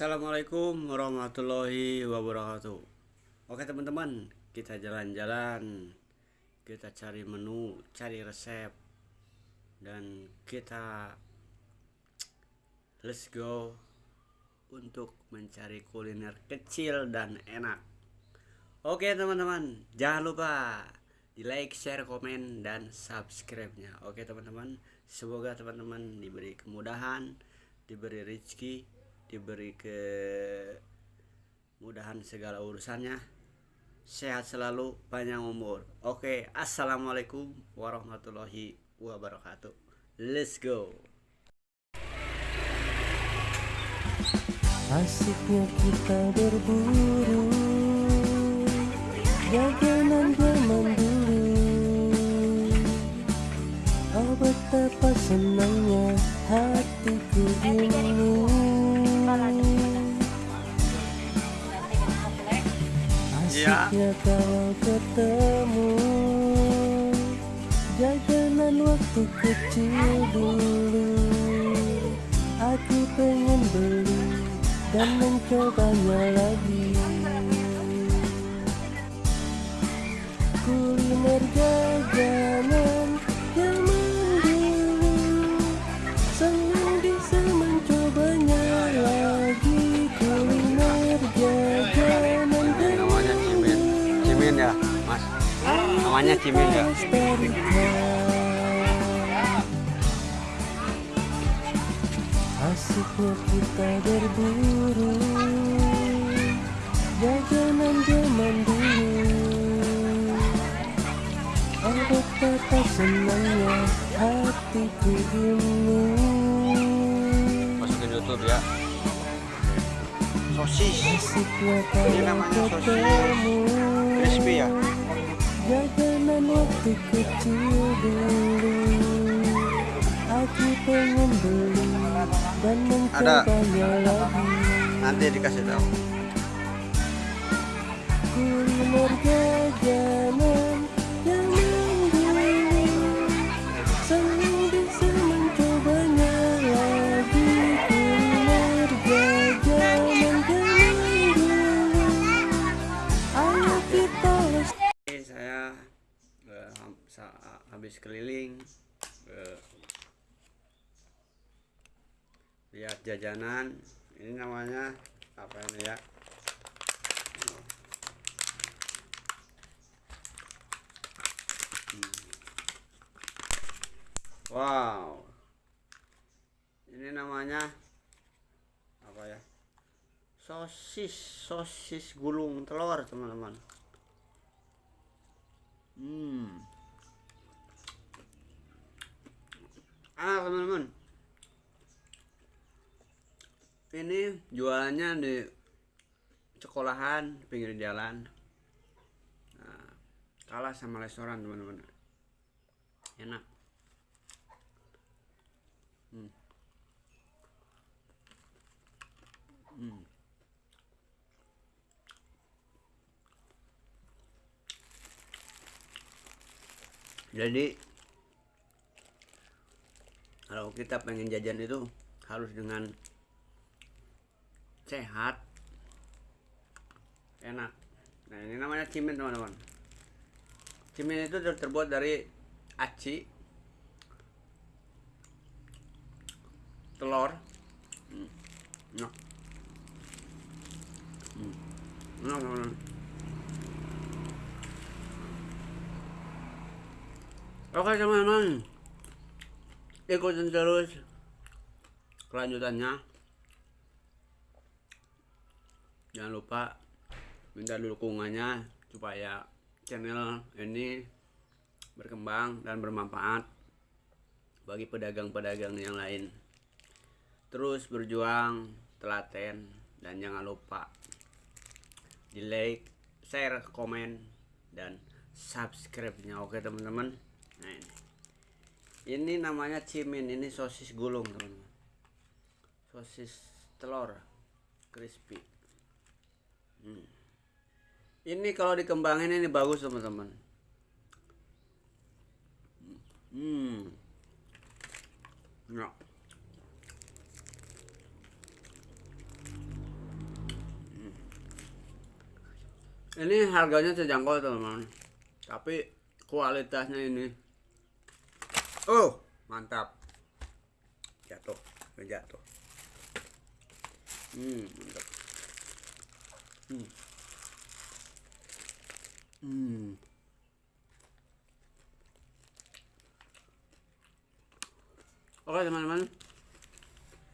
Assalamualaikum warahmatullahi wabarakatuh. Oke teman-teman kita jalan-jalan. Kita cari menu cari resep. Dan kita let's go untuk mencari kuliner kecil dan enak. Oke teman-teman jangan lupa di like share komen dan subscribe nya Oke teman-teman semoga teman-teman diberi kemudahan diberi rezeki diberi kemudahan segala urusannya. Sehat selalu panjang umur. Oke assalamualaikum warahmatullahi wabarakatuh. Let's go. Asiknya kita berburu Jajanan zaman dulu Oh betapa senangnya hatiku ini Asiknya kalau ketemu Jajanan waktu kecil dulu. Aku pengen beli dan mencobanya lagi namanya cimin ya. Asiknya kita berburu Jajanan zaman dulu Oh betapa senangnya hatiku ini masukin YouTube ya. Sosis Ini namanya sosis. crispy ya Waktu kecil dulu Aku pengen beli dan mencobanya lagi. Nanti dikasih tahu. Kuliner habis keliling eh, lihat jajanan ini namanya apa ini ya? Wow. Ini namanya apa ya? Sosis sosis gulung telur teman-teman. Hmm. Ah, teman-teman. Ini jualannya di sekolahan pinggir jalan. Nah, kalah sama restoran, teman-teman. Enak. Hmm. Hmm. jadi kalau kita pengen jajan itu harus dengan sehat enak nah ini namanya cimin teman-teman cimin itu ter- terbuat dari aci telur hmm. enak hmm. enak teman-teman Oke teman-teman Ikutin terus. Kelanjutannya. Jangan lupa Minta dukungannya Supaya channel ini Berkembang dan bermanfaat Bagi pedagang-pedagang yang lain. Terus berjuang Telaten Dan jangan lupa Di like Share Komen Dan subscribe-nya. Oke teman-teman. Nah ini ini namanya cimin ini sosis gulung teman-teman. Sosis telur crispy. Hmm. ini kalau dikembangin ini bagus teman-teman. Hmm. Ya. ini harganya terjangkau teman-teman. Tapi kualitasnya ini oh mantap. Jatuh jatuh. Hmm mantap. Hmm. Hmm. Oke teman-teman.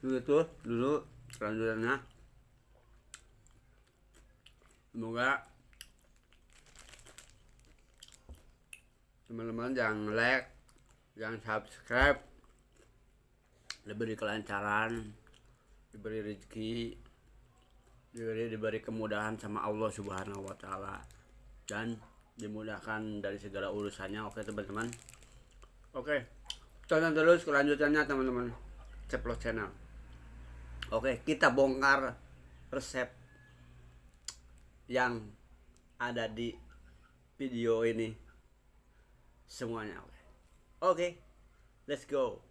Begitu dulu selanjutnya. Semoga teman-teman yang like yang subscribe diberi kelancaran diberi rezeki diberi diberi kemudahan sama Allah Subhanahu wa taala. Dan dimudahkan dari segala urusannya. Oke teman-teman? Oke. Tonton terus kelanjutannya teman-teman. Ceplos channel. Oke kita bongkar resep yang ada di video ini semuanya. Oke oke let's go